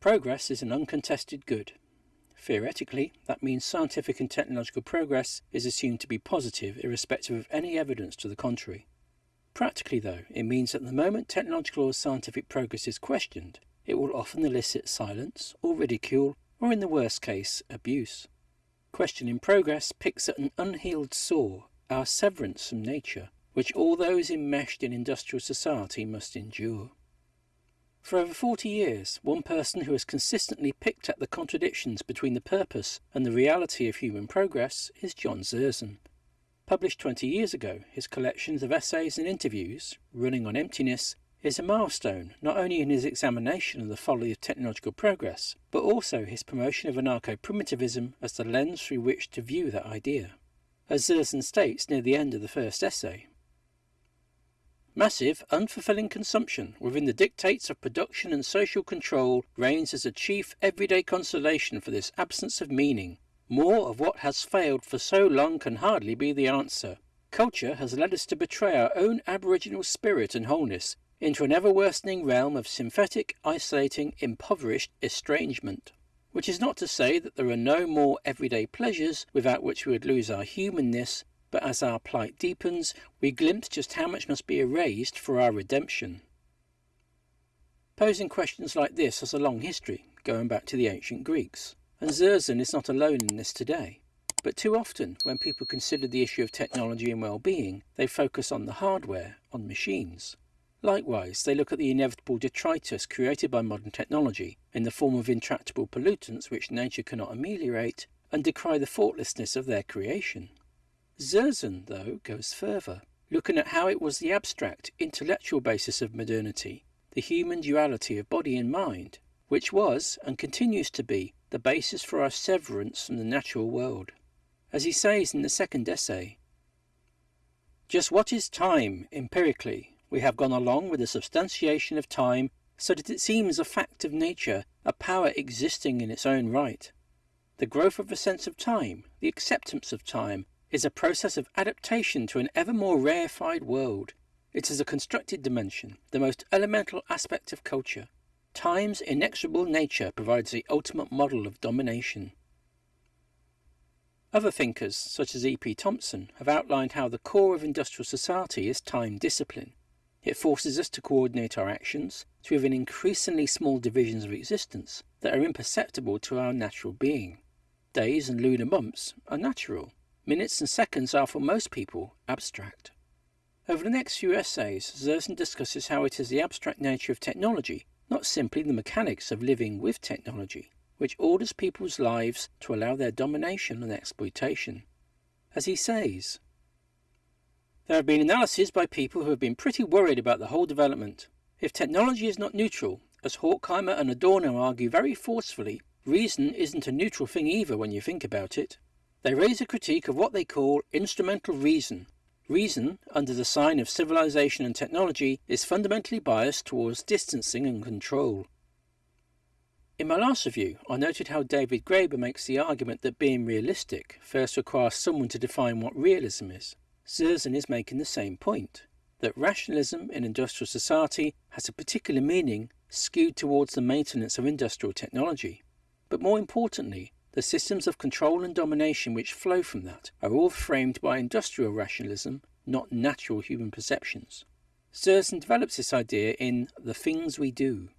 Progress is an uncontested good. Theoretically, that means scientific and technological progress is assumed to be positive irrespective of any evidence to the contrary. Practically, though, it means that the moment technological or scientific progress is questioned, it will often elicit silence or ridicule or, in the worst case, abuse. Questioning progress picks at an unhealed sore, our severance from nature, which all those enmeshed in industrial society must endure. For over 40 years, one person who has consistently picked at the contradictions between the purpose and the reality of human progress is John Zerzan. Published 20 years ago, his collections of essays and interviews, Running on Emptiness, is a milestone not only in his examination of the folly of technological progress, but also his promotion of anarcho-primitivism as the lens through which to view that idea. As Zerzan states near the end of the first essay, Massive, unfulfilling consumption within the dictates of production and social control reigns as a chief everyday consolation for this absence of meaning. More of what has failed for so long can hardly be the answer. Culture has led us to betray our own aboriginal spirit and wholeness into an ever worsening realm of synthetic, isolating, impoverished estrangement. Which is not to say that there are no more everyday pleasures without which we would lose our humanness but as our plight deepens, we glimpse just how much must be erased for our redemption. Posing questions like this has a long history, going back to the ancient Greeks, and Zerzan is not alone in this today. But too often, when people consider the issue of technology and well-being, they focus on the hardware, on machines. Likewise, they look at the inevitable detritus created by modern technology in the form of intractable pollutants which nature cannot ameliorate, and decry the faultlessness of their creation. Zerzan, though, goes further, looking at how it was the abstract, intellectual basis of modernity, the human duality of body and mind, which was, and continues to be, the basis for our severance from the natural world. As he says in the second essay, Just what is time, empirically? We have gone along with the substantiation of time so that it seems a fact of nature, a power existing in its own right. The growth of a sense of time, the acceptance of time, is a process of adaptation to an ever more rarefied world. It is a constructed dimension, the most elemental aspect of culture. Time's inexorable nature provides the ultimate model of domination. Other thinkers, such as E.P. Thompson, have outlined how the core of industrial society is time discipline. It forces us to coordinate our actions to within increasingly small divisions of existence that are imperceptible to our natural being. Days and lunar months are natural, Minutes and seconds are for most people abstract. Over the next few essays, Zerzan discusses how it is the abstract nature of technology, not simply the mechanics of living with technology, which orders people's lives to allow their domination and exploitation. As he says, there have been analyses by people who have been pretty worried about the whole development. If technology is not neutral, as Horkheimer and Adorno argue very forcefully, reason isn't a neutral thing either when you think about it. They raise a critique of what they call instrumental reason. Reason, under the sign of civilization and technology, is fundamentally biased towards distancing and control. In my last review, I noted how David Graeber makes the argument that being realistic first requires someone to define what realism is. Zerzan is making the same point, that rationalism in industrial society has a particular meaning skewed towards the maintenance of industrial technology. But more importantly, the systems of control and domination which flow from that are all framed by industrial rationalism, not natural human perceptions. Zerzan develops this idea in The Things We Do.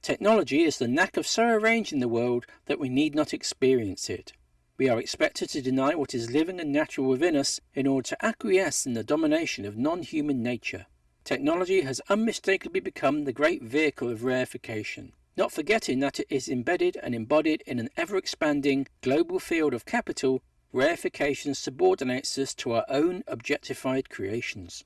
Technology is the knack of so arranging the world that we need not experience it. We are expected to deny what is living and natural within us in order to acquiesce in the domination of non-human nature. Technology has unmistakably become the great vehicle of reification not forgetting that it is embedded and embodied in an ever-expanding global field of capital, reification subordinates us to our own objectified creations.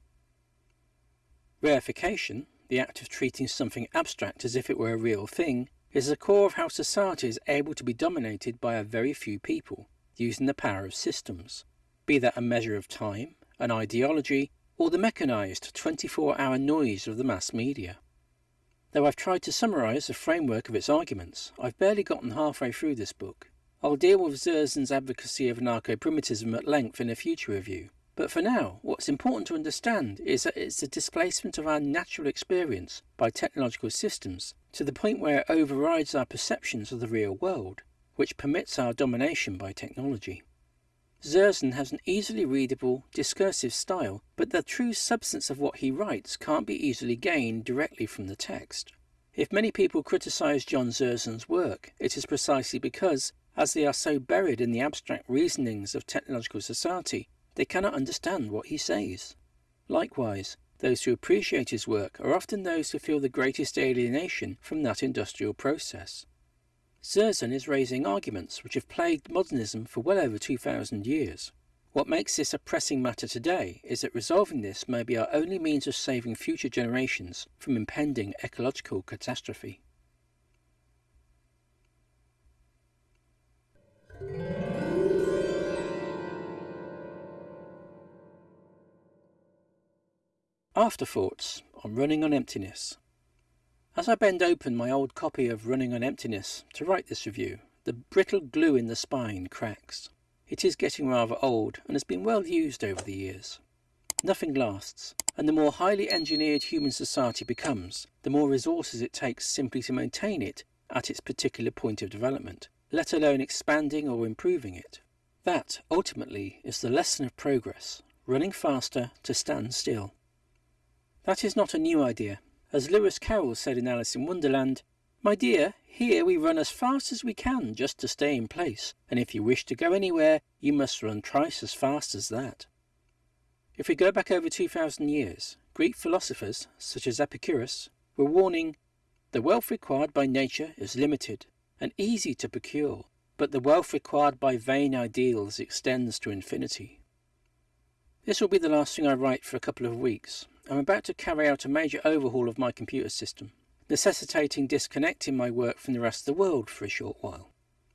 Reification, the act of treating something abstract as if it were a real thing, is the core of how society is able to be dominated by a very few people, using the power of systems, be that a measure of time, an ideology, or the mechanized 24-hour noise of the mass media. Though I've tried to summarise the framework of its arguments, I've barely gotten halfway through this book. I'll deal with Zerzan's advocacy of anarcho-primitivism at length in a future review, But for now, what's important to understand is that it's the displacement of our natural experience by technological systems to the point where it overrides our perceptions of the real world, which permits our domination by technology. Zerzan has an easily readable, discursive style, but the true substance of what he writes can't be easily gained directly from the text. If many people criticize John Zerzan's work, it is precisely because, as they are so buried in the abstract reasonings of technological society, they cannot understand what he says. Likewise, those who appreciate his work are often those who feel the greatest alienation from that industrial process. Zerzan is raising arguments which have plagued modernism for well over 2,000 years. What makes this a pressing matter today is that resolving this may be our only means of saving future generations from impending ecological catastrophe. Afterthoughts on Running on Emptiness. As I bend open my old copy of Running on Emptiness to write this review, the brittle glue in the spine cracks. It is getting rather old and has been well used over the years. Nothing lasts, and the more highly engineered human society becomes, the more resources it takes simply to maintain it at its particular point of development, let alone expanding or improving it. That, ultimately, is the lesson of progress, running faster to stand still. That is not a new idea. As Lewis Carroll said in Alice in Wonderland, My dear, here we run as fast as we can just to stay in place, and if you wish to go anywhere, you must run twice as fast as that. If we go back over 2,000 years, Greek philosophers, such as Epicurus, were warning, The wealth required by nature is limited and easy to procure, but the wealth required by vain ideals extends to infinity. This will be the last thing I write for a couple of weeks, I'm about to carry out a major overhaul of my computer system, necessitating disconnecting my work from the rest of the world for a short while.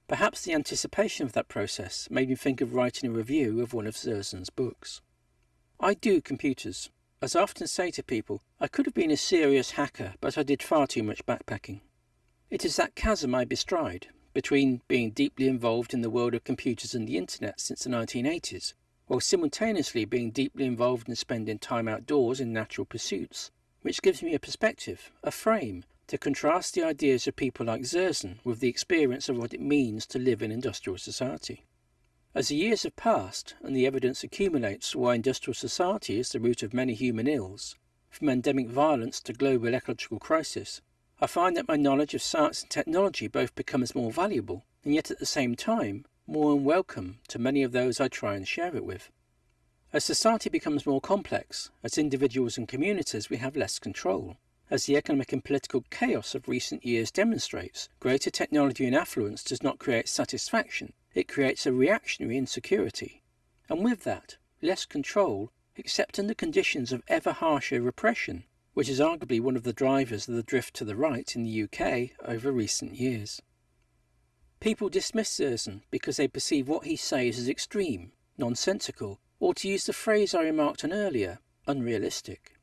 Perhaps the anticipation of that process made me think of writing a review of one of Zerzan's books. I do computers. As I often say to people, I could have been a serious hacker, but I did far too much backpacking. It is that chasm I bestride, between being deeply involved in the world of computers and the internet since the 1980s while simultaneously being deeply involved in spending time outdoors in natural pursuits, which gives me a perspective, a frame, to contrast the ideas of people like Zerzan with the experience of what it means to live in industrial society. As the years have passed and the evidence accumulates why industrial society is the root of many human ills, from endemic violence to global ecological crisis, I find that my knowledge of science and technology both becomes more valuable and yet at the same time more unwelcome to many of those I try and share it with. As society becomes more complex, as individuals and communities, we have less control. As the economic and political chaos of recent years demonstrates, greater technology and affluence does not create satisfaction, it creates a reactionary insecurity. And with that, less control, except under conditions of ever harsher repression, which is arguably one of the drivers of the drift to the right in the UK over recent years. People dismiss Zerzan because they perceive what he says as extreme, nonsensical, or to use the phrase I remarked on earlier, unrealistic.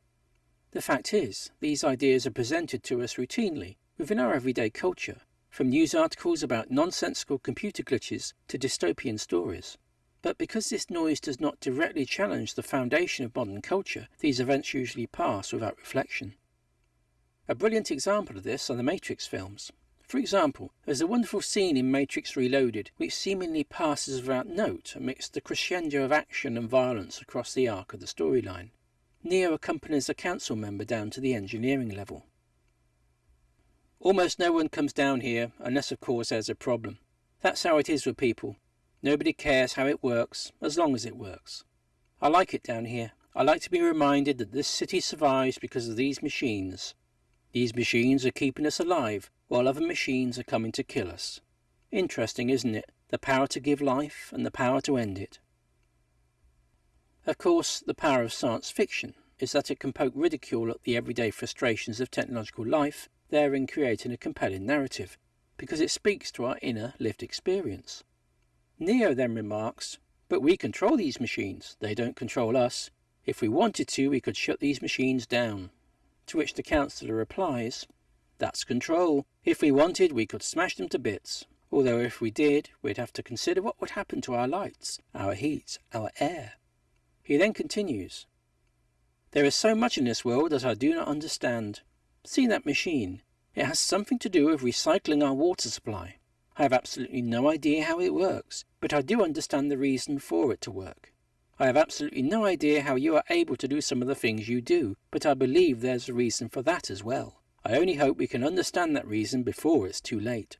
The fact is, these ideas are presented to us routinely within our everyday culture, from news articles about nonsensical computer glitches to dystopian stories. But because this noise does not directly challenge the foundation of modern culture, these events usually pass without reflection. A brilliant example of this are the Matrix films. For example, there's a wonderful scene in Matrix Reloaded which seemingly passes without note amidst the crescendo of action and violence across the arc of the storyline. Neo accompanies a council member down to the engineering level. Almost no one comes down here, unless of course there's a problem. That's how it is with people. Nobody cares how it works, as long as it works. I like it down here. I like to be reminded that this city survives because of these machines. These machines are keeping us alive, while other machines are coming to kill us. Interesting, isn't it? The power to give life and the power to end it. Of course, the power of science fiction is that it can poke ridicule at the everyday frustrations of technological life, therein creating a compelling narrative, because it speaks to our inner lived experience. Neo then remarks, But we control these machines, they don't control us. If we wanted to, we could shut these machines down. To which the counsellor replies, That's control. If we wanted, we could smash them to bits. Although if we did, we'd have to consider what would happen to our lights, our heat, our air. He then continues, There is so much in this world that I do not understand. See that machine. It has something to do with recycling our water supply. I have absolutely no idea how it works, but I do understand the reason for it to work. I have absolutely no idea how you are able to do some of the things you do, but I believe there's a reason for that as well. I only hope we can understand that reason before it's too late.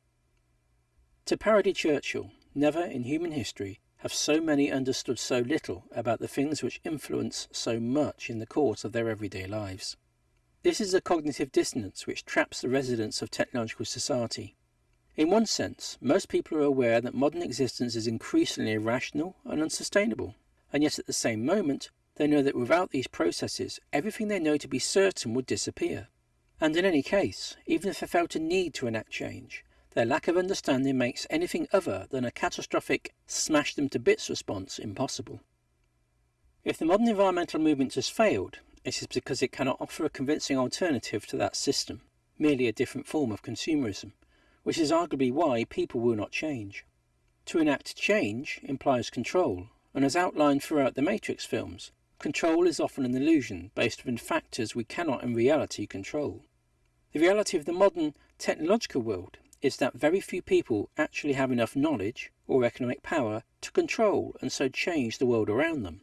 To parody Churchill, never in human history have so many understood so little about the things which influence so much in the course of their everyday lives. This is a cognitive dissonance which traps the residents of technological society. In one sense, most people are aware that modern existence is increasingly irrational and unsustainable, and yet at the same moment, they know that without these processes, everything they know to be certain would disappear. And in any case, even if they felt a need to enact change, their lack of understanding makes anything other than a catastrophic smash them to bits response impossible. If the modern environmental movement has failed, it is because it cannot offer a convincing alternative to that system, merely a different form of consumerism, which is arguably why people will not change. To enact change implies control, and as outlined throughout the Matrix films, control is often an illusion based on factors we cannot in reality control. The reality of the modern technological world is that very few people actually have enough knowledge or economic power to control and so change the world around them.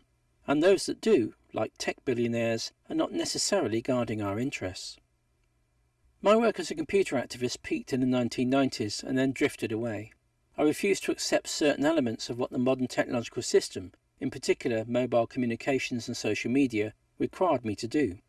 And those that do, like tech billionaires, are not necessarily guarding our interests. My work as a computer activist peaked in the 1990s and then drifted away. I refused to accept certain elements of what the modern technological system, in particular mobile communications and social media, required me to do.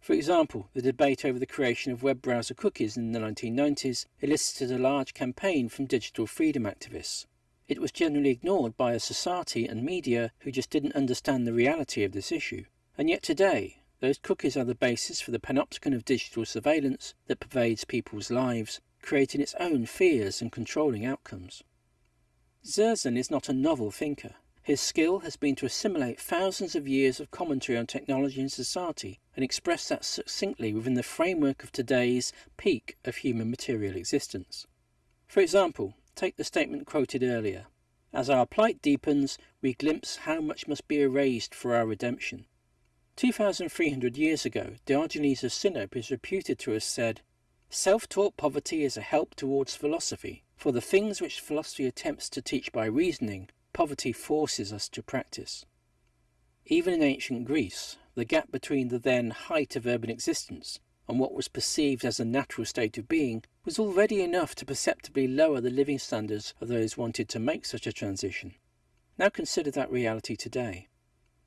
For example, the debate over the creation of web browser cookies in the 1990s elicited a large campaign from digital freedom activists. It was generally ignored by a society and media who just didn't understand the reality of this issue. And yet today, those cookies are the basis for the panopticon of digital surveillance that pervades people's lives, creating its own fears and controlling outcomes. Zerzan is not a novel thinker. His skill has been to assimilate thousands of years of commentary on technology and society and express that succinctly within the framework of today's peak of human material existence. For example, take the statement quoted earlier. As our plight deepens, we glimpse how much must be erased for our redemption. 2,300 years ago, Diogenes of Sinope is reputed to have said, Self-taught poverty is a help towards philosophy, for the things which philosophy attempts to teach by reasoning, poverty forces us to practice. Even in ancient Greece, the gap between the then height of urban existence and what was perceived as a natural state of being was already enough to perceptibly lower the living standards of those wanted to make such a transition. Now consider that reality today.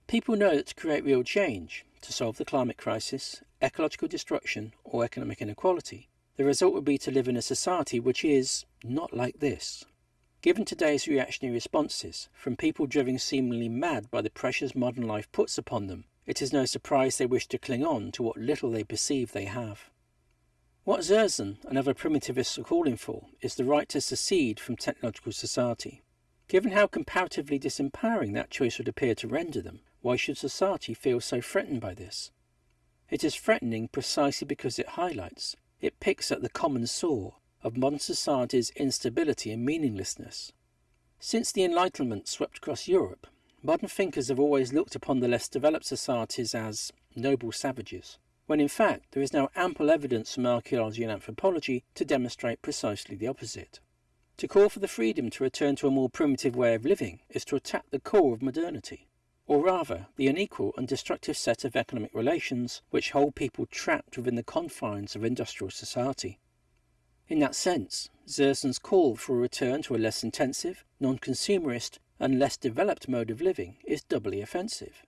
People know that to create real change, to solve the climate crisis, ecological destruction, or economic inequality, the result would be to live in a society which is not like this. Given today's reactionary responses, from people driven seemingly mad by the pressures modern life puts upon them, it is no surprise they wish to cling on to what little they perceive they have. What Zerzan and other primitivists are calling for is the right to secede from technological society. Given how comparatively disempowering that choice would appear to render them, why should society feel so threatened by this? It is threatening precisely because it highlights, it picks at the common sore of modern society's instability and meaninglessness. Since the Enlightenment swept across Europe, modern thinkers have always looked upon the less developed societies as noble savages, when in fact there is now ample evidence from archaeology and anthropology to demonstrate precisely the opposite. To call for the freedom to return to a more primitive way of living is to attack the core of modernity or rather the unequal and destructive set of economic relations which hold people trapped within the confines of industrial society. In that sense, Zerzan's call for a return to a less intensive, non-consumerist and less developed mode of living is doubly offensive,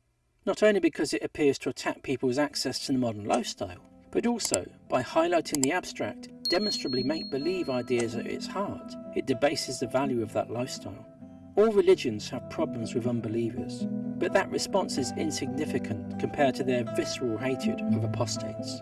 not only because it appears to attack people's access to the modern lifestyle, but also by highlighting the abstract, demonstrably make-believe ideas at its heart, it debases the value of that lifestyle. All religions have problems with unbelievers, but that response is insignificant compared to their visceral hatred of apostates.